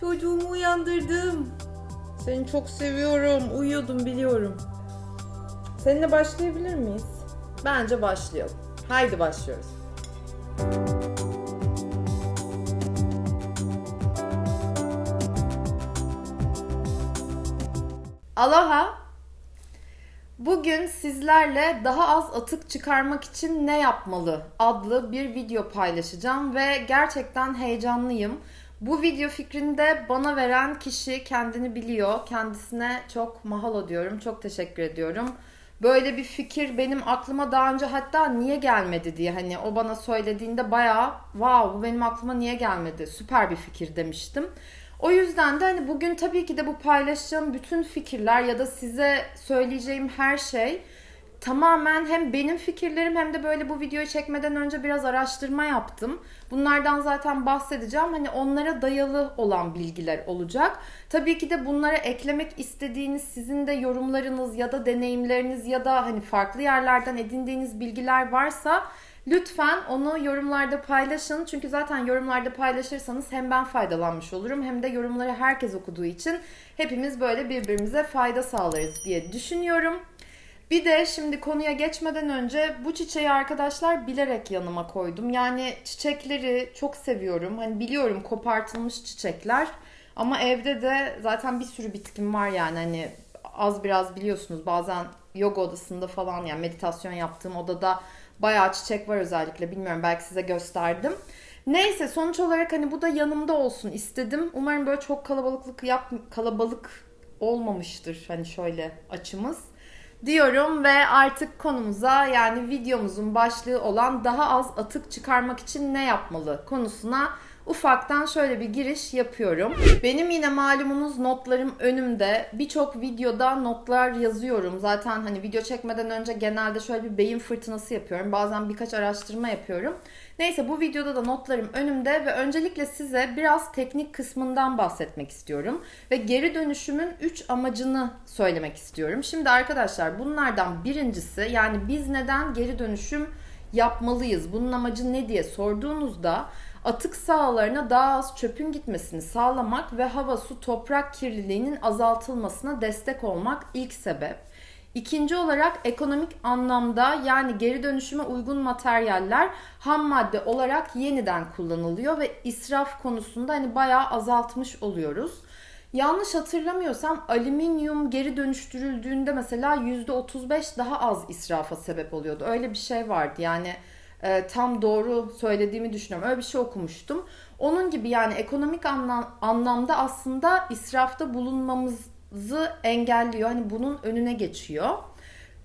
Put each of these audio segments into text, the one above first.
Çocuğumu uyandırdım. Seni çok seviyorum. Uyuyordum biliyorum. Seninle başlayabilir miyiz? Bence başlayalım. Haydi başlıyoruz. Aloha. Bugün sizlerle daha az atık çıkarmak için ne yapmalı adlı bir video paylaşacağım ve gerçekten heyecanlıyım. Bu video fikrini de bana veren kişi kendini biliyor. Kendisine çok mahalo diyorum. Çok teşekkür ediyorum. Böyle bir fikir benim aklıma daha önce hatta niye gelmedi diye hani o bana söylediğinde bayağı wow bu benim aklıma niye gelmedi süper bir fikir demiştim. O yüzden de hani bugün tabii ki de bu paylaşacağım bütün fikirler ya da size söyleyeceğim her şey tamamen hem benim fikirlerim hem de böyle bu videoyu çekmeden önce biraz araştırma yaptım. Bunlardan zaten bahsedeceğim. Hani onlara dayalı olan bilgiler olacak. Tabii ki de bunlara eklemek istediğiniz sizin de yorumlarınız ya da deneyimleriniz ya da hani farklı yerlerden edindiğiniz bilgiler varsa Lütfen onu yorumlarda paylaşın. Çünkü zaten yorumlarda paylaşırsanız hem ben faydalanmış olurum hem de yorumları herkes okuduğu için hepimiz böyle birbirimize fayda sağlarız diye düşünüyorum. Bir de şimdi konuya geçmeden önce bu çiçeği arkadaşlar bilerek yanıma koydum. Yani çiçekleri çok seviyorum. Hani biliyorum kopartılmış çiçekler. Ama evde de zaten bir sürü bitkim var yani hani az biraz biliyorsunuz bazen yoga odasında falan yani meditasyon yaptığım odada bayağı çiçek var özellikle bilmiyorum belki size gösterdim. Neyse sonuç olarak hani bu da yanımda olsun istedim. Umarım böyle çok kalabalıklık yap kalabalık olmamıştır hani şöyle açımız diyorum ve artık konumuza yani videomuzun başlığı olan daha az atık çıkarmak için ne yapmalı konusuna ufaktan şöyle bir giriş yapıyorum. Benim yine malumunuz notlarım önümde. Birçok videoda notlar yazıyorum. Zaten hani video çekmeden önce genelde şöyle bir beyin fırtınası yapıyorum. Bazen birkaç araştırma yapıyorum. Neyse bu videoda da notlarım önümde ve öncelikle size biraz teknik kısmından bahsetmek istiyorum. Ve geri dönüşümün 3 amacını söylemek istiyorum. Şimdi arkadaşlar bunlardan birincisi yani biz neden geri dönüşüm yapmalıyız? Bunun amacı ne diye sorduğunuzda atık sahalarına daha az çöpün gitmesini sağlamak ve hava, su, toprak kirliliğinin azaltılmasına destek olmak ilk sebep. İkinci olarak ekonomik anlamda yani geri dönüşüme uygun materyaller ham madde olarak yeniden kullanılıyor ve israf konusunda hani bayağı azaltmış oluyoruz. Yanlış hatırlamıyorsam alüminyum geri dönüştürüldüğünde mesela %35 daha az israfa sebep oluyordu. Öyle bir şey vardı. Yani e, tam doğru söylediğimi düşünüyorum. Öyle bir şey okumuştum. Onun gibi yani ekonomik anlam, anlamda aslında israfta bulunmamızı engelliyor. Hani bunun önüne geçiyor.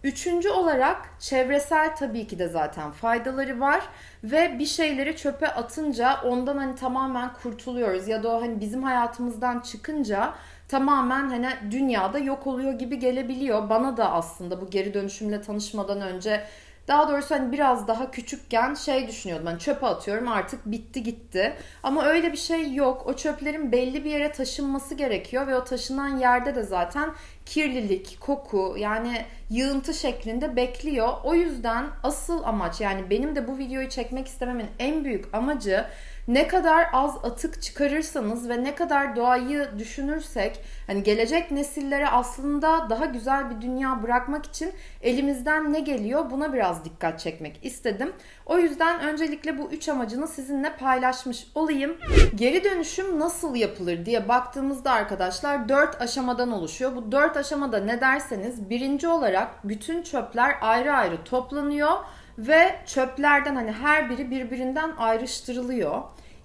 Üçüncü olarak çevresel tabii ki de zaten faydaları var ve bir şeyleri çöpe atınca ondan hani tamamen kurtuluyoruz ya da o hani bizim hayatımızdan çıkınca tamamen hani dünyada yok oluyor gibi gelebiliyor. Bana da aslında bu geri dönüşümle tanışmadan önce daha doğrusu hani biraz daha küçükken şey düşünüyordum. Hani çöpe atıyorum artık bitti gitti. Ama öyle bir şey yok. O çöplerin belli bir yere taşınması gerekiyor ve o taşınan yerde de zaten kirlilik, koku yani yığıntı şeklinde bekliyor. O yüzden asıl amaç yani benim de bu videoyu çekmek istememin en büyük amacı ne kadar az atık çıkarırsanız ve ne kadar doğayı düşünürsek hani gelecek nesillere aslında daha güzel bir dünya bırakmak için elimizden ne geliyor buna biraz dikkat çekmek istedim. O yüzden öncelikle bu üç amacını sizinle paylaşmış olayım. Geri dönüşüm nasıl yapılır diye baktığımızda arkadaşlar dört aşamadan oluşuyor. Bu dört aşamada ne derseniz birinci olarak bütün çöpler ayrı ayrı toplanıyor ve çöplerden hani her biri birbirinden ayrıştırılıyor.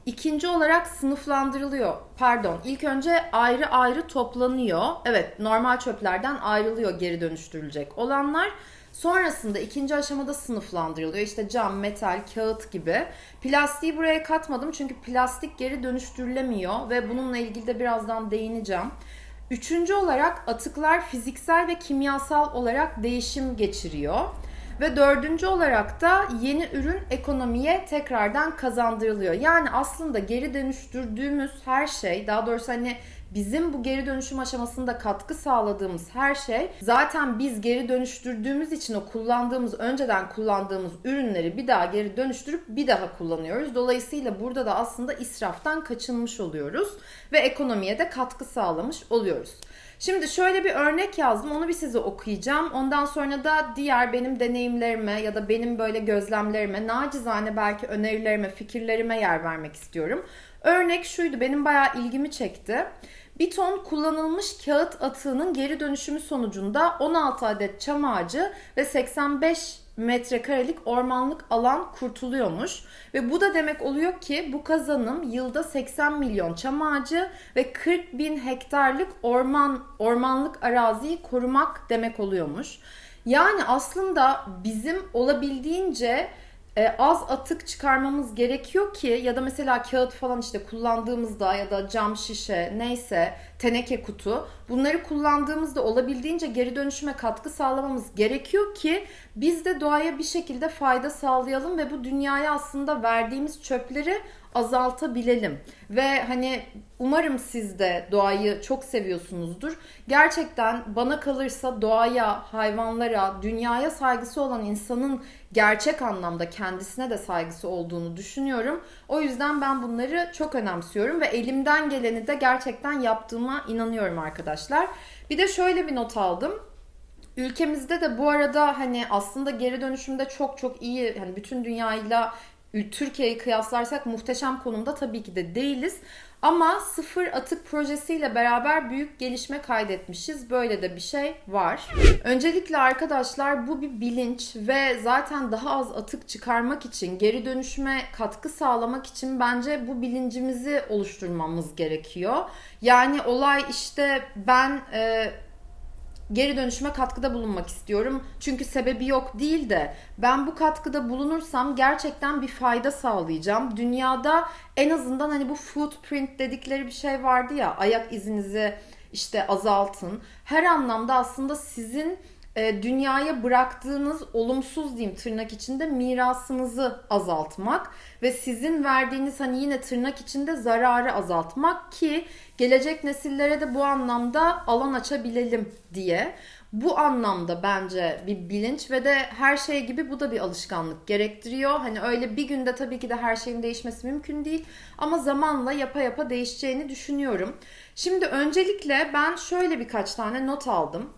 İkinci olarak sınıflandırılıyor. Pardon, ilk önce ayrı ayrı toplanıyor. Evet, normal çöplerden ayrılıyor geri dönüştürülecek olanlar. Sonrasında ikinci aşamada sınıflandırılıyor. İşte cam, metal, kağıt gibi. Plastiği buraya katmadım çünkü plastik geri dönüştürülemiyor ve bununla ilgili de birazdan değineceğim. Üçüncü olarak atıklar fiziksel ve kimyasal olarak değişim geçiriyor. Ve dördüncü olarak da yeni ürün ekonomiye tekrardan kazandırılıyor. Yani aslında geri dönüştürdüğümüz her şey, daha doğrusu hani bizim bu geri dönüşüm aşamasında katkı sağladığımız her şey zaten biz geri dönüştürdüğümüz için o kullandığımız önceden kullandığımız ürünleri bir daha geri dönüştürüp bir daha kullanıyoruz. Dolayısıyla burada da aslında israftan kaçınmış oluyoruz ve ekonomiye de katkı sağlamış oluyoruz. Şimdi şöyle bir örnek yazdım. Onu bir size okuyacağım. Ondan sonra da diğer benim deneyimlerime ya da benim böyle gözlemlerime, nacizane belki önerilerime, fikirlerime yer vermek istiyorum. Örnek şuydu. Benim bayağı ilgimi çekti. Bir ton kullanılmış kağıt atığının geri dönüşümü sonucunda 16 adet çam ağacı ve 85 metrekarelik ormanlık alan kurtuluyormuş. Ve bu da demek oluyor ki bu kazanım yılda 80 milyon çam ağacı ve 40 bin hektarlık orman ormanlık araziyi korumak demek oluyormuş. Yani aslında bizim olabildiğince e, az atık çıkarmamız gerekiyor ki ya da mesela kağıt falan işte kullandığımızda ya da cam şişe neyse teneke kutu bunları kullandığımızda olabildiğince geri dönüşüme katkı sağlamamız gerekiyor ki biz de doğaya bir şekilde fayda sağlayalım ve bu dünyaya aslında verdiğimiz çöpleri azaltabilelim. Ve hani umarım siz de doğayı çok seviyorsunuzdur. Gerçekten bana kalırsa doğaya, hayvanlara, dünyaya saygısı olan insanın gerçek anlamda kendisine de saygısı olduğunu düşünüyorum. O yüzden ben bunları çok önemsiyorum ve elimden geleni de gerçekten yaptığıma inanıyorum arkadaşlar. Bir de şöyle bir not aldım. Ülkemizde de bu arada hani aslında geri dönüşümde çok çok iyi hani bütün dünyayla Türkiye'yi kıyaslarsak muhteşem konumda tabii ki de değiliz. Ama sıfır atık projesiyle beraber büyük gelişme kaydetmişiz. Böyle de bir şey var. Öncelikle arkadaşlar bu bir bilinç ve zaten daha az atık çıkarmak için, geri dönüşüme katkı sağlamak için bence bu bilincimizi oluşturmamız gerekiyor. Yani olay işte ben e, geri dönüşüme katkıda bulunmak istiyorum. Çünkü sebebi yok değil de ben bu katkıda bulunursam gerçekten bir fayda sağlayacağım. Dünyada en azından hani bu footprint dedikleri bir şey vardı ya ayak izinizi işte azaltın. Her anlamda aslında sizin dünyaya bıraktığınız olumsuz diyeyim tırnak içinde mirasınızı azaltmak ve sizin verdiğiniz hani yine tırnak içinde zararı azaltmak ki gelecek nesillere de bu anlamda alan açabilelim diye. Bu anlamda bence bir bilinç ve de her şey gibi bu da bir alışkanlık gerektiriyor. Hani öyle bir günde tabii ki de her şeyin değişmesi mümkün değil ama zamanla yapa yapa değişeceğini düşünüyorum. Şimdi öncelikle ben şöyle birkaç tane not aldım.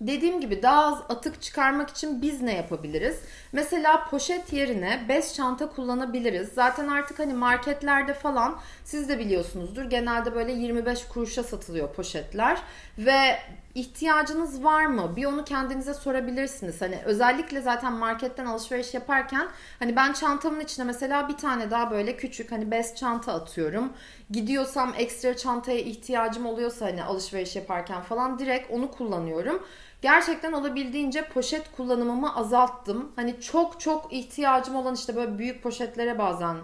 Dediğim gibi daha az atık çıkarmak için biz ne yapabiliriz? Mesela poşet yerine bez çanta kullanabiliriz. Zaten artık hani marketlerde falan siz de biliyorsunuzdur. Genelde böyle 25 kuruşa satılıyor poşetler ve ihtiyacınız var mı? Bir onu kendinize sorabilirsiniz. Hani özellikle zaten marketten alışveriş yaparken hani ben çantamın içine mesela bir tane daha böyle küçük hani bez çanta atıyorum. Gidiyorsam ekstra çantaya ihtiyacım oluyorsa hani alışveriş yaparken falan direkt onu kullanıyorum. Gerçekten olabildiğince poşet kullanımımı azalttım. Hani çok çok ihtiyacım olan işte böyle büyük poşetlere bazen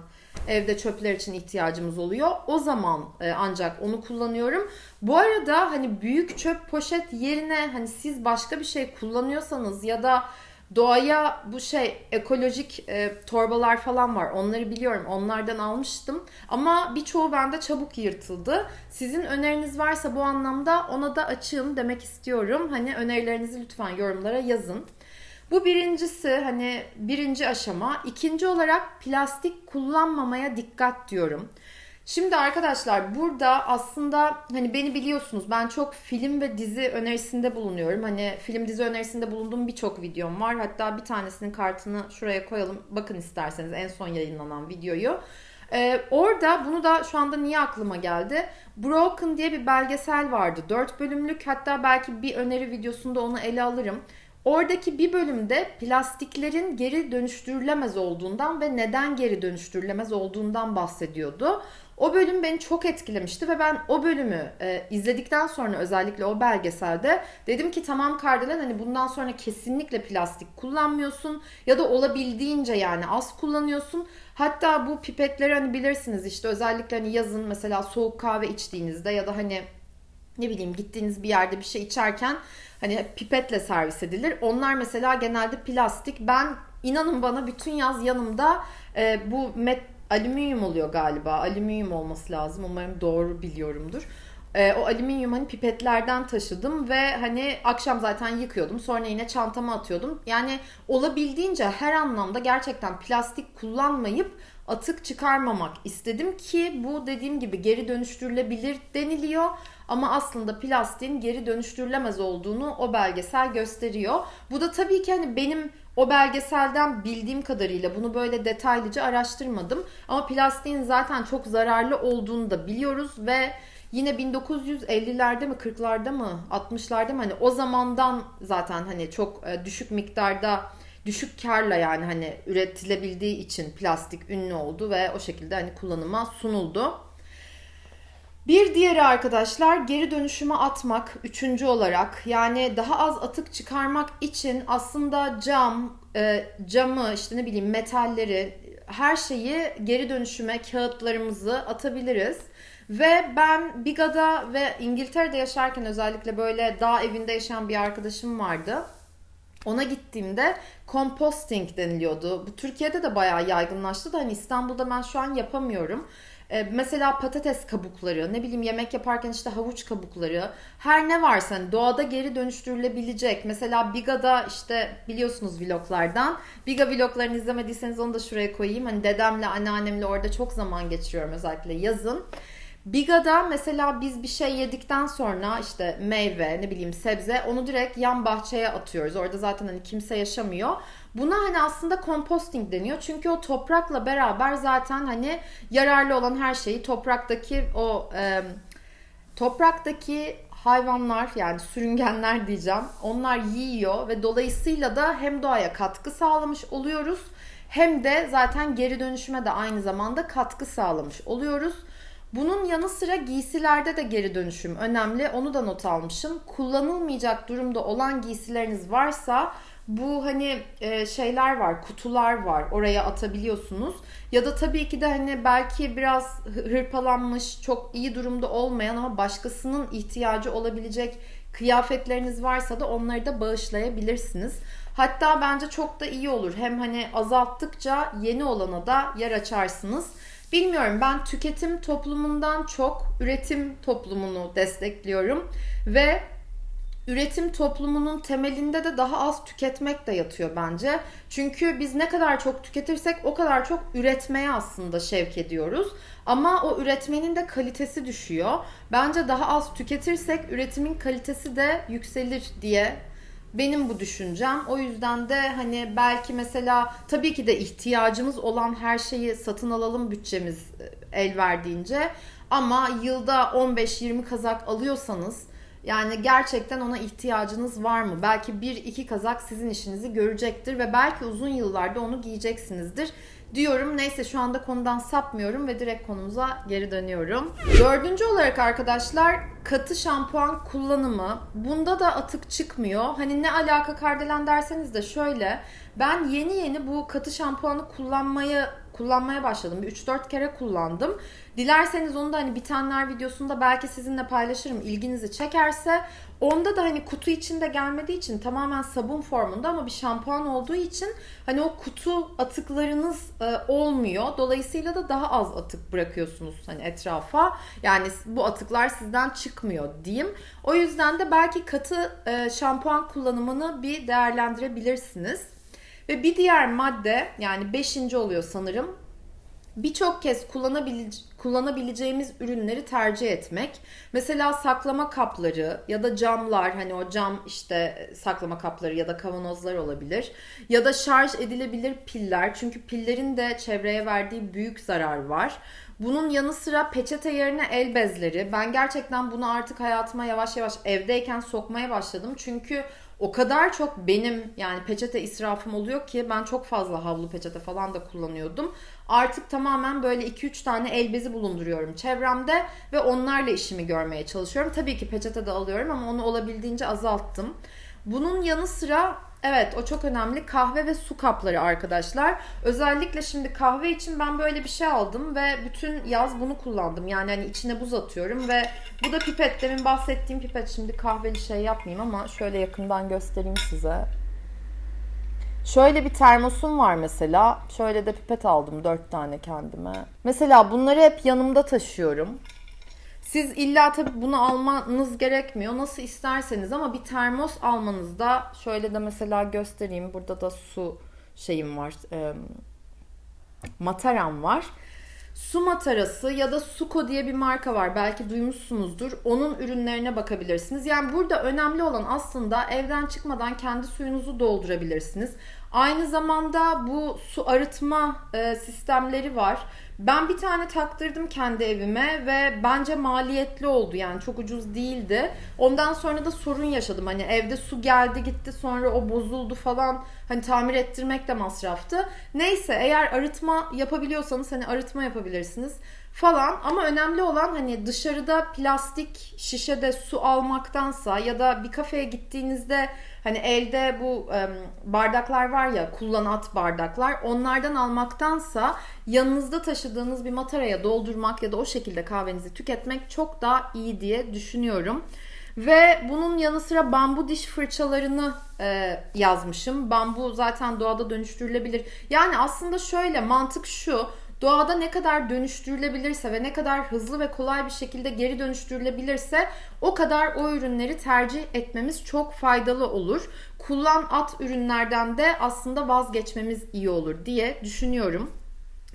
evde çöpler için ihtiyacımız oluyor. O zaman e, ancak onu kullanıyorum. Bu arada hani büyük çöp poşet yerine hani siz başka bir şey kullanıyorsanız ya da Doğaya bu şey ekolojik e, torbalar falan var. Onları biliyorum. Onlardan almıştım. Ama birçoğu bende çabuk yırtıldı. Sizin öneriniz varsa bu anlamda ona da açığım demek istiyorum. Hani önerilerinizi lütfen yorumlara yazın. Bu birincisi hani birinci aşama. İkinci olarak plastik kullanmamaya dikkat diyorum. Şimdi arkadaşlar burada aslında hani beni biliyorsunuz ben çok film ve dizi önerisinde bulunuyorum. Hani film dizi önerisinde bulunduğum birçok videom var. Hatta bir tanesinin kartını şuraya koyalım. Bakın isterseniz en son yayınlanan videoyu. Ee, orada bunu da şu anda niye aklıma geldi? Broken diye bir belgesel vardı. 4 bölümlük hatta belki bir öneri videosunda onu ele alırım. Oradaki bir bölümde plastiklerin geri dönüştürülemez olduğundan ve neden geri dönüştürülemez olduğundan bahsediyordu. O bölüm beni çok etkilemişti ve ben o bölümü e, izledikten sonra özellikle o belgeselde dedim ki tamam Kardelen hani bundan sonra kesinlikle plastik kullanmıyorsun ya da olabildiğince yani az kullanıyorsun. Hatta bu pipetleri hani bilirsiniz işte özellikle hani yazın mesela soğuk kahve içtiğinizde ya da hani ne bileyim gittiğiniz bir yerde bir şey içerken hani pipetle servis edilir. Onlar mesela genelde plastik. Ben inanın bana bütün yaz yanımda e, bu met alüminyum oluyor galiba. Alüminyum olması lazım. Umarım doğru biliyorumdur. e, o alüminyum hani pipetlerden taşıdım ve hani akşam zaten yıkıyordum. Sonra yine çantama atıyordum. Yani olabildiğince her anlamda gerçekten plastik kullanmayıp atık çıkarmamak istedim ki bu dediğim gibi geri dönüştürülebilir deniliyor. Ama aslında plastiğin geri dönüştürülemez olduğunu o belgesel gösteriyor. Bu da tabii ki hani benim o belgeselden bildiğim kadarıyla bunu böyle detaylıca araştırmadım. Ama plastiğin zaten çok zararlı olduğunu da biliyoruz ve yine 1950'lerde mi 40'larda mı 60'larda mı hani o zamandan zaten hani çok e, düşük miktarda düşük karla yani hani üretilebildiği için plastik ünlü oldu ve o şekilde hani kullanıma sunuldu. Bir diğeri arkadaşlar geri dönüşüme atmak üçüncü olarak yani daha az atık çıkarmak için aslında cam, e, camı işte ne bileyim metalleri her şeyi geri dönüşüme kağıtlarımızı atabiliriz. Ve ben Biga'da ve İngiltere'de yaşarken özellikle böyle dağ evinde yaşayan bir arkadaşım vardı. Ona gittiğimde composting deniliyordu. Bu Türkiye'de de bayağı yaygınlaştı da hani İstanbul'da ben şu an yapamıyorum. Ee, mesela patates kabukları, ne bileyim yemek yaparken işte havuç kabukları, her ne varsa hani doğada geri dönüştürülebilecek. Mesela Biga'da işte biliyorsunuz vloglardan. Biga vloglarını izlemediyseniz onu da şuraya koyayım. Hani dedemle, anneannemle orada çok zaman geçiriyorum özellikle yazın. Biga'da mesela biz bir şey yedikten sonra işte meyve ne bileyim sebze onu direkt yan bahçeye atıyoruz. Orada zaten hani kimse yaşamıyor. Buna hani aslında composting deniyor. Çünkü o toprakla beraber zaten hani yararlı olan her şeyi topraktaki o e, topraktaki hayvanlar yani sürüngenler diyeceğim. Onlar yiyor ve dolayısıyla da hem doğaya katkı sağlamış oluyoruz hem de zaten geri dönüşüme de aynı zamanda katkı sağlamış oluyoruz. Bunun yanı sıra giysilerde de geri dönüşüm önemli. Onu da not almışım. Kullanılmayacak durumda olan giysileriniz varsa bu hani e, şeyler var, kutular var. Oraya atabiliyorsunuz. Ya da tabii ki de hani belki biraz hırpalanmış, çok iyi durumda olmayan ama başkasının ihtiyacı olabilecek kıyafetleriniz varsa da onları da bağışlayabilirsiniz. Hatta bence çok da iyi olur. Hem hani azalttıkça yeni olana da yer açarsınız. Bilmiyorum ben tüketim toplumundan çok üretim toplumunu destekliyorum ve üretim toplumunun temelinde de daha az tüketmek de yatıyor bence. Çünkü biz ne kadar çok tüketirsek o kadar çok üretmeye aslında şevk ediyoruz. Ama o üretmenin de kalitesi düşüyor. Bence daha az tüketirsek üretimin kalitesi de yükselir diye benim bu düşüncem. O yüzden de hani belki mesela tabii ki de ihtiyacımız olan her şeyi satın alalım bütçemiz e, el verdiğince. Ama yılda 15-20 kazak alıyorsanız yani gerçekten ona ihtiyacınız var mı? Belki bir iki kazak sizin işinizi görecektir ve belki uzun yıllarda onu giyeceksinizdir diyorum. Neyse şu anda konudan sapmıyorum ve direkt konumuza geri dönüyorum. Dördüncü olarak arkadaşlar katı şampuan kullanımı. Bunda da atık çıkmıyor. Hani ne alaka kardelen derseniz de şöyle. Ben yeni yeni bu katı şampuanı kullanmayı kullanmaya başladım. Bir 3-4 kere kullandım. Dilerseniz onu da hani bitenler videosunda belki sizinle paylaşırım. İlginizi çekerse. Onda da hani kutu içinde gelmediği için tamamen sabun formunda ama bir şampuan olduğu için hani o kutu atıklarınız e, olmuyor. Dolayısıyla da daha az atık bırakıyorsunuz hani etrafa. Yani bu atıklar sizden çıkmıyor diyeyim. O yüzden de belki katı e, şampuan kullanımını bir değerlendirebilirsiniz. Ve bir diğer madde yani beşinci oluyor sanırım birçok kez kullanabile kullanabileceğimiz ürünleri tercih etmek. Mesela saklama kapları ya da camlar hani o cam işte saklama kapları ya da kavanozlar olabilir. Ya da şarj edilebilir piller çünkü pillerin de çevreye verdiği büyük zarar var. Bunun yanı sıra peçete yerine el bezleri. Ben gerçekten bunu artık hayatıma yavaş yavaş evdeyken sokmaya başladım. Çünkü o kadar çok benim yani peçete israfım oluyor ki ben çok fazla havlu peçete falan da kullanıyordum. Artık tamamen böyle 2-3 tane el bezi bulunduruyorum çevremde ve onlarla işimi görmeye çalışıyorum. Tabii ki peçete de alıyorum ama onu olabildiğince azalttım. Bunun yanı sıra Evet o çok önemli. Kahve ve su kapları arkadaşlar. Özellikle şimdi kahve için ben böyle bir şey aldım ve bütün yaz bunu kullandım. Yani hani içine buz atıyorum ve bu da pipet. Demin bahsettiğim pipet. Şimdi kahveli şey yapmayayım ama şöyle yakından göstereyim size. Şöyle bir termosum var mesela. Şöyle de pipet aldım dört tane kendime. Mesela bunları hep yanımda taşıyorum. Siz illa tabii bunu almanız gerekmiyor. Nasıl isterseniz ama bir termos almanızda şöyle de mesela göstereyim. Burada da su şeyim var. E, mataram var. Su matarası ya da Suko diye bir marka var. Belki duymuşsunuzdur. Onun ürünlerine bakabilirsiniz. Yani burada önemli olan aslında evden çıkmadan kendi suyunuzu doldurabilirsiniz. Aynı zamanda bu su arıtma e, sistemleri var. Ben bir tane taktırdım kendi evime ve bence maliyetli oldu yani çok ucuz değildi. Ondan sonra da sorun yaşadım. Hani evde su geldi gitti sonra o bozuldu falan. Hani tamir ettirmek de masraftı. Neyse eğer arıtma yapabiliyorsanız hani arıtma yapabilirsiniz falan ama önemli olan hani dışarıda plastik şişede su almaktansa ya da bir kafeye gittiğinizde hani elde bu bardaklar var ya kullanat bardaklar onlardan almaktansa yanınızda taşıdığınız bir mataraya doldurmak ya da o şekilde kahvenizi tüketmek çok daha iyi diye düşünüyorum. Ve bunun yanı sıra bambu diş fırçalarını e, yazmışım. Bambu zaten doğada dönüştürülebilir. Yani aslında şöyle mantık şu doğada ne kadar dönüştürülebilirse ve ne kadar hızlı ve kolay bir şekilde geri dönüştürülebilirse o kadar o ürünleri tercih etmemiz çok faydalı olur. Kullan at ürünlerden de aslında vazgeçmemiz iyi olur diye düşünüyorum.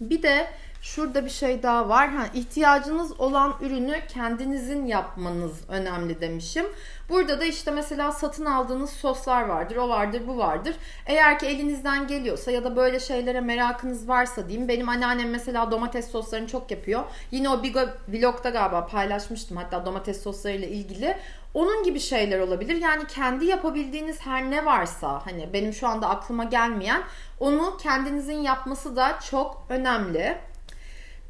Bir de Şurada bir şey daha var. Ha, ihtiyacınız olan ürünü kendinizin yapmanız önemli demişim. Burada da işte mesela satın aldığınız soslar vardır, o vardır, bu vardır. Eğer ki elinizden geliyorsa ya da böyle şeylere merakınız varsa diyeyim. Benim anneannem mesela domates soslarını çok yapıyor. Yine o Bigo vlogda galiba paylaşmıştım hatta domates soslarıyla ilgili. Onun gibi şeyler olabilir. Yani kendi yapabildiğiniz her ne varsa hani benim şu anda aklıma gelmeyen onu kendinizin yapması da çok önemli.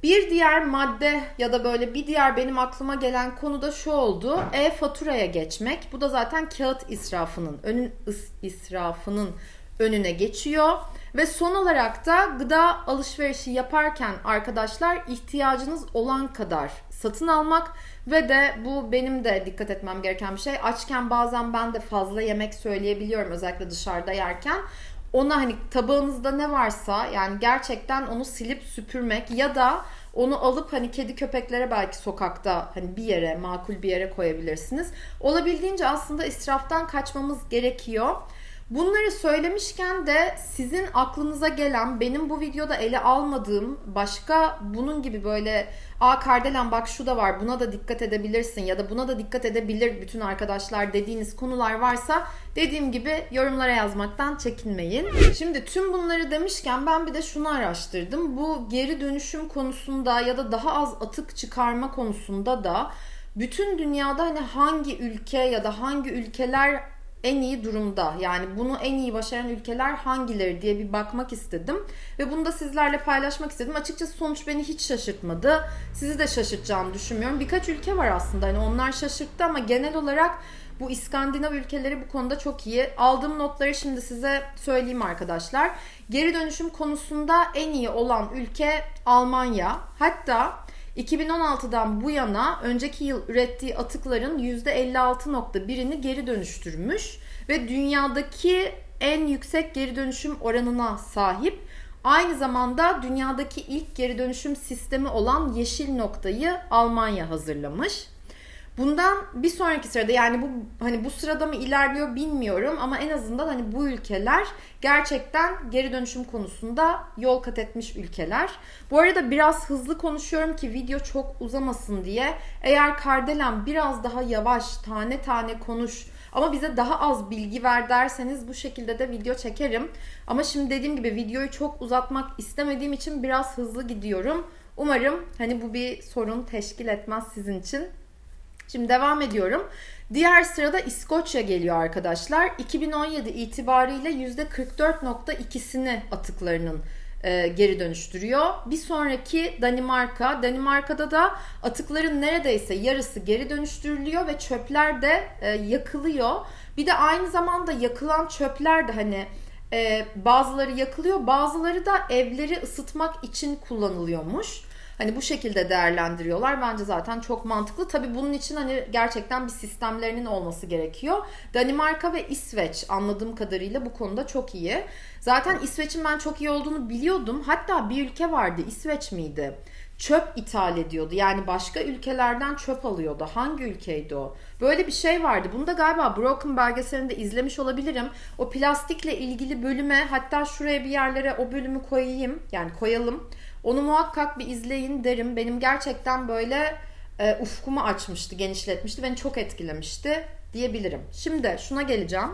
Bir diğer madde ya da böyle bir diğer benim aklıma gelen konu da şu oldu. E-faturaya geçmek. Bu da zaten kağıt israfının önün israfının önüne geçiyor. Ve son olarak da gıda alışverişi yaparken arkadaşlar ihtiyacınız olan kadar satın almak ve de bu benim de dikkat etmem gereken bir şey. Açken bazen ben de fazla yemek söyleyebiliyorum özellikle dışarıda yerken ona hani tabağınızda ne varsa yani gerçekten onu silip süpürmek ya da onu alıp hani kedi köpeklere belki sokakta hani bir yere makul bir yere koyabilirsiniz. Olabildiğince aslında israftan kaçmamız gerekiyor. Bunları söylemişken de sizin aklınıza gelen benim bu videoda ele almadığım başka bunun gibi böyle aa Kardelen bak şu da var buna da dikkat edebilirsin ya da buna da dikkat edebilir bütün arkadaşlar dediğiniz konular varsa dediğim gibi yorumlara yazmaktan çekinmeyin. Şimdi tüm bunları demişken ben bir de şunu araştırdım. Bu geri dönüşüm konusunda ya da daha az atık çıkarma konusunda da bütün dünyada hani hangi ülke ya da hangi ülkeler en iyi durumda yani bunu en iyi başaran ülkeler hangileri diye bir bakmak istedim ve bunu da sizlerle paylaşmak istedim. Açıkçası sonuç beni hiç şaşırtmadı. Sizi de şaşırtacağını düşünmüyorum. Birkaç ülke var aslında hani onlar şaşırttı ama genel olarak bu İskandinav ülkeleri bu konuda çok iyi. Aldığım notları şimdi size söyleyeyim arkadaşlar. Geri dönüşüm konusunda en iyi olan ülke Almanya. Hatta 2016'dan bu yana önceki yıl ürettiği atıkların %56.1'ini geri dönüştürmüş ve dünyadaki en yüksek geri dönüşüm oranına sahip. Aynı zamanda dünyadaki ilk geri dönüşüm sistemi olan yeşil noktayı Almanya hazırlamış. Bundan bir sonraki sırada yani bu hani bu sırada mı ilerliyor bilmiyorum ama en azından hani bu ülkeler gerçekten geri dönüşüm konusunda yol kat etmiş ülkeler. Bu arada biraz hızlı konuşuyorum ki video çok uzamasın diye. Eğer Kardelen biraz daha yavaş tane tane konuş ama bize daha az bilgi ver derseniz bu şekilde de video çekerim. Ama şimdi dediğim gibi videoyu çok uzatmak istemediğim için biraz hızlı gidiyorum. Umarım hani bu bir sorun teşkil etmez sizin için. Şimdi devam ediyorum. Diğer sırada İskoçya geliyor arkadaşlar. 2017 itibariyle %44.2'sini atıklarının e, geri dönüştürüyor. Bir sonraki Danimarka. Danimarka'da da atıkların neredeyse yarısı geri dönüştürülüyor ve çöpler de e, yakılıyor. Bir de aynı zamanda yakılan çöpler de hani e, bazıları yakılıyor, bazıları da evleri ısıtmak için kullanılıyormuş. Hani bu şekilde değerlendiriyorlar. Bence zaten çok mantıklı. Tabii bunun için hani gerçekten bir sistemlerinin olması gerekiyor. Danimarka ve İsveç anladığım kadarıyla bu konuda çok iyi. Zaten İsveç'in ben çok iyi olduğunu biliyordum. Hatta bir ülke vardı. İsveç miydi? çöp ithal ediyordu. Yani başka ülkelerden çöp alıyordu. Hangi ülkeydi o? Böyle bir şey vardı. Bunu da galiba Broken belgeselinde izlemiş olabilirim. O plastikle ilgili bölüme hatta şuraya bir yerlere o bölümü koyayım. Yani koyalım. Onu muhakkak bir izleyin derim. Benim gerçekten böyle e, ufkumu açmıştı, genişletmişti. Beni çok etkilemişti diyebilirim. Şimdi şuna geleceğim.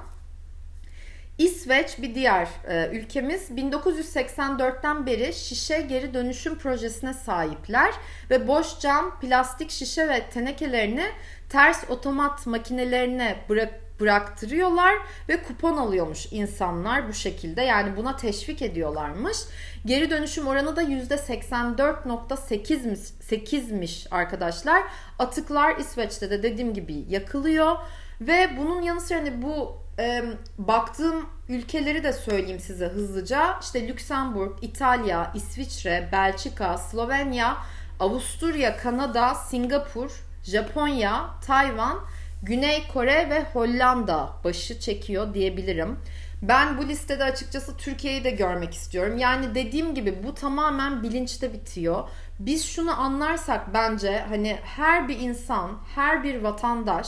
İsveç bir diğer e, ülkemiz 1984'ten beri şişe geri dönüşüm projesine sahipler ve boş cam, plastik şişe ve tenekelerini ters otomat makinelerine bırak bıraktırıyorlar ve kupon alıyormuş insanlar bu şekilde. Yani buna teşvik ediyorlarmış. Geri dönüşüm oranı da %84.8'miş arkadaşlar. Atıklar İsveç'te de dediğim gibi yakılıyor. Ve bunun yanı sıra hani bu e, baktığım ülkeleri de söyleyeyim size hızlıca. İşte Lüksemburg, İtalya, İsviçre, Belçika, Slovenya, Avusturya, Kanada, Singapur, Japonya, Tayvan, Güney Kore ve Hollanda başı çekiyor diyebilirim. Ben bu listede açıkçası Türkiye'yi de görmek istiyorum. Yani dediğim gibi bu tamamen bilinçte bitiyor. Biz şunu anlarsak bence hani her bir insan, her bir vatandaş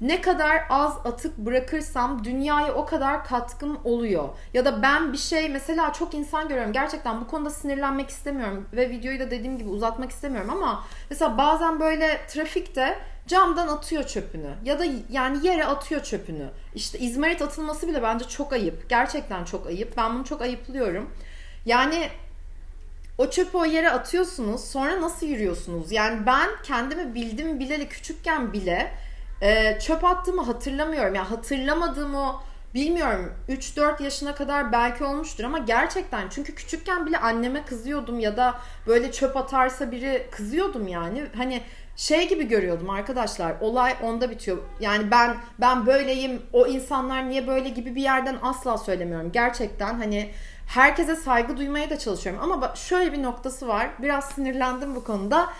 ne kadar az atık bırakırsam dünyaya o kadar katkım oluyor. Ya da ben bir şey mesela çok insan görüyorum. Gerçekten bu konuda sinirlenmek istemiyorum ve videoyu da dediğim gibi uzatmak istemiyorum ama mesela bazen böyle trafikte camdan atıyor çöpünü ya da yani yere atıyor çöpünü. İşte izmarit atılması bile bence çok ayıp. Gerçekten çok ayıp. Ben bunu çok ayıplıyorum. Yani o çöpü o yere atıyorsunuz sonra nasıl yürüyorsunuz? Yani ben kendimi bildim bileli küçükken bile e, çöp attığımı hatırlamıyorum. Yani hatırlamadığım o bilmiyorum 3-4 yaşına kadar belki olmuştur ama gerçekten çünkü küçükken bile anneme kızıyordum ya da böyle çöp atarsa biri kızıyordum yani. Hani şey gibi görüyordum arkadaşlar. Olay onda bitiyor. Yani ben ben böyleyim. O insanlar niye böyle gibi bir yerden asla söylemiyorum. Gerçekten hani herkese saygı duymaya da çalışıyorum. Ama şöyle bir noktası var. Biraz sinirlendim bu konuda.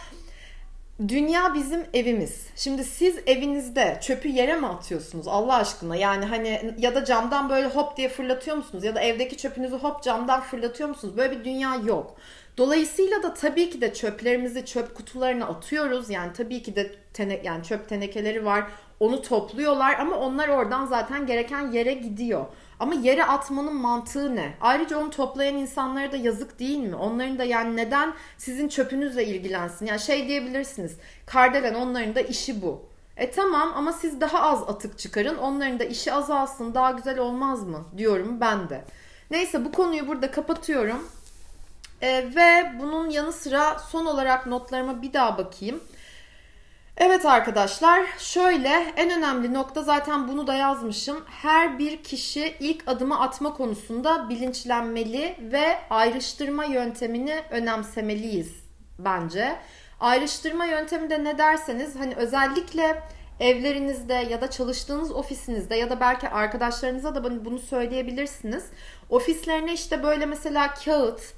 Dünya bizim evimiz. Şimdi siz evinizde çöpü yere mi atıyorsunuz Allah aşkına? Yani hani ya da camdan böyle hop diye fırlatıyor musunuz? Ya da evdeki çöpünüzü hop camdan fırlatıyor musunuz? Böyle bir dünya yok. Dolayısıyla da tabii ki de çöplerimizi çöp kutularına atıyoruz. Yani tabii ki de tene, yani çöp tenekeleri var. Onu topluyorlar ama onlar oradan zaten gereken yere gidiyor. Ama yere atmanın mantığı ne? Ayrıca onu toplayan insanlara da yazık değil mi? Onların da yani neden sizin çöpünüzle ilgilensin? Yani şey diyebilirsiniz. Kardelen onların da işi bu. E tamam ama siz daha az atık çıkarın. Onların da işi azalsın. Daha güzel olmaz mı? Diyorum ben de. Neyse bu konuyu burada kapatıyorum. E, ve bunun yanı sıra son olarak notlarıma bir daha bakayım. Evet arkadaşlar şöyle en önemli nokta zaten bunu da yazmışım. Her bir kişi ilk adımı atma konusunda bilinçlenmeli ve ayrıştırma yöntemini önemsemeliyiz bence. Ayrıştırma yöntemi de ne derseniz hani özellikle evlerinizde ya da çalıştığınız ofisinizde ya da belki arkadaşlarınıza da bunu söyleyebilirsiniz. Ofislerine işte böyle mesela kağıt,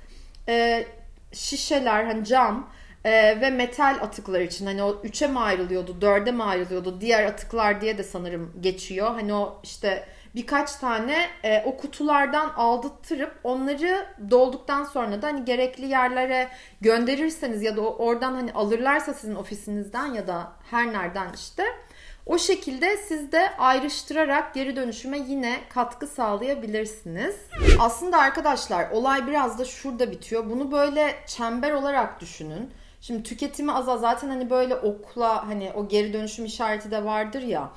e, şişeler hani cam ee, ve metal atıklar için hani o üçe mi ayrılıyordu, dörde mi ayrılıyordu, diğer atıklar diye de sanırım geçiyor. Hani o işte birkaç tane e, o kutulardan aldırtırıp onları dolduktan sonra da hani gerekli yerlere gönderirseniz ya da oradan hani alırlarsa sizin ofisinizden ya da her nereden işte o şekilde siz de ayrıştırarak geri dönüşüme yine katkı sağlayabilirsiniz. Aslında arkadaşlar olay biraz da şurada bitiyor. Bunu böyle çember olarak düşünün. Şimdi tüketimi azal zaten hani böyle okla hani o geri dönüşüm işareti de vardır ya.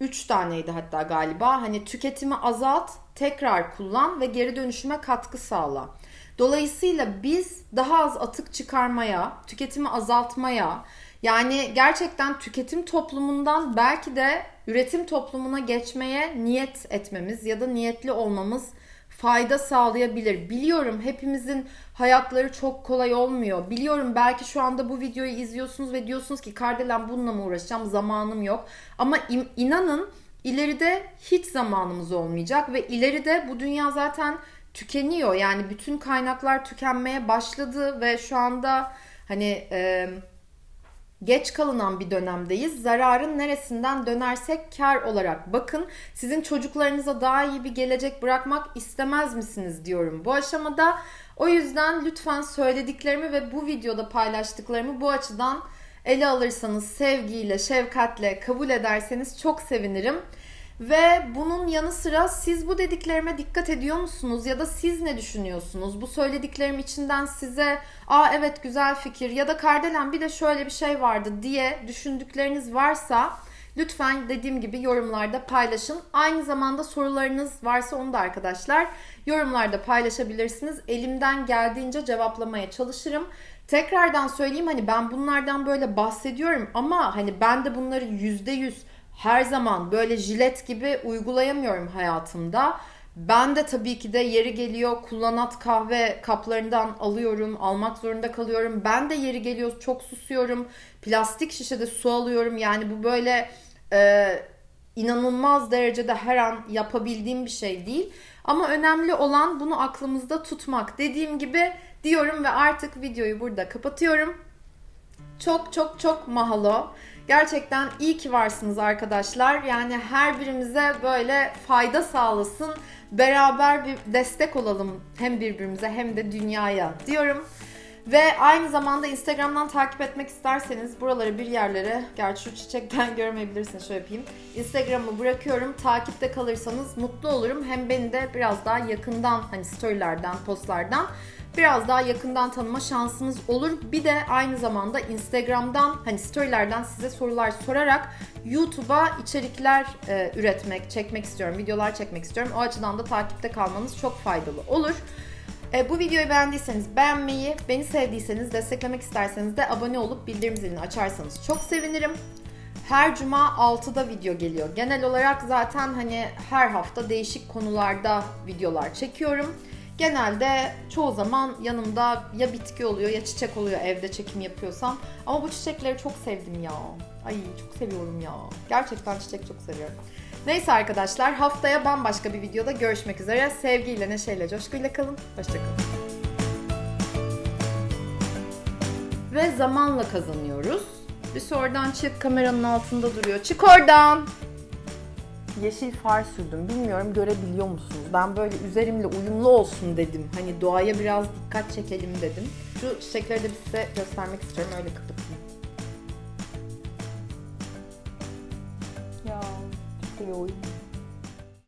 3 taneydi hatta galiba. Hani tüketimi azalt, tekrar kullan ve geri dönüşüme katkı sağla. Dolayısıyla biz daha az atık çıkarmaya, tüketimi azaltmaya, yani gerçekten tüketim toplumundan belki de üretim toplumuna geçmeye niyet etmemiz ya da niyetli olmamız fayda sağlayabilir. Biliyorum hepimizin hayatları çok kolay olmuyor. Biliyorum belki şu anda bu videoyu izliyorsunuz ve diyorsunuz ki Kardelen bununla mı uğraşacağım zamanım yok. Ama inanın ileride hiç zamanımız olmayacak ve ileride bu dünya zaten tükeniyor. Yani bütün kaynaklar tükenmeye başladı ve şu anda hani... E, geç kalınan bir dönemdeyiz. Zararın neresinden dönersek kar olarak bakın. Sizin çocuklarınıza daha iyi bir gelecek bırakmak istemez misiniz diyorum. Bu aşamada O yüzden lütfen söylediklerimi ve bu videoda paylaştıklarımı bu açıdan ele alırsanız, sevgiyle, şefkatle kabul ederseniz çok sevinirim. Ve bunun yanı sıra siz bu dediklerime dikkat ediyor musunuz ya da siz ne düşünüyorsunuz? Bu söylediklerim içinden size aa evet güzel fikir ya da Kardelen bir de şöyle bir şey vardı diye düşündükleriniz varsa lütfen dediğim gibi yorumlarda paylaşın. Aynı zamanda sorularınız varsa onu da arkadaşlar yorumlarda paylaşabilirsiniz. Elimden geldiğince cevaplamaya çalışırım. Tekrardan söyleyeyim hani ben bunlardan böyle bahsediyorum ama hani ben de bunları yüzde yüz her zaman böyle jilet gibi uygulayamıyorum hayatımda. Ben de tabii ki de yeri geliyor kullanat kahve kaplarından alıyorum, almak zorunda kalıyorum. Ben de yeri geliyor çok susuyorum. Plastik şişede su alıyorum. Yani bu böyle e, inanılmaz derecede her an yapabildiğim bir şey değil. Ama önemli olan bunu aklımızda tutmak. Dediğim gibi diyorum ve artık videoyu burada kapatıyorum. Çok çok çok mahalo. Gerçekten iyi ki varsınız arkadaşlar. Yani her birimize böyle fayda sağlasın. Beraber bir destek olalım hem birbirimize hem de dünyaya diyorum. Ve aynı zamanda Instagram'dan takip etmek isterseniz buraları bir yerlere, gerçi şu çiçekten göremeyebilirsiniz şöyle yapayım. Instagram'ı bırakıyorum. Takipte kalırsanız mutlu olurum. Hem beni de biraz daha yakından hani storylerden, postlardan biraz daha yakından tanıma şansınız olur. Bir de aynı zamanda Instagram'dan hani storylerden size sorular sorarak YouTube'a içerikler e, üretmek, çekmek istiyorum, videolar çekmek istiyorum. O açıdan da takipte kalmanız çok faydalı olur. E, bu videoyu beğendiyseniz beğenmeyi, beni sevdiyseniz, desteklemek isterseniz de abone olup bildirim zilini açarsanız çok sevinirim. Her cuma 6'da video geliyor. Genel olarak zaten hani her hafta değişik konularda videolar çekiyorum. Genelde çoğu zaman yanımda ya bitki oluyor ya çiçek oluyor evde çekim yapıyorsam. Ama bu çiçekleri çok sevdim ya. Ay çok seviyorum ya. Gerçekten çiçek çok seviyorum. Neyse arkadaşlar haftaya bambaşka bir videoda görüşmek üzere. Sevgiyle, neşeyle, coşkuyla kalın. Hoşçakalın. Ve zamanla kazanıyoruz. Bir sonradan çık kameranın altında duruyor. Çık oradan. Yeşil far sürdüm. Bilmiyorum görebiliyor musunuz? Ben böyle üzerimle uyumlu olsun dedim. Hani doğaya biraz dikkat çekelim dedim. Şu çiçekleri de size göstermek istiyorum. Öyle kapatayım. Ya, çok seviyorum.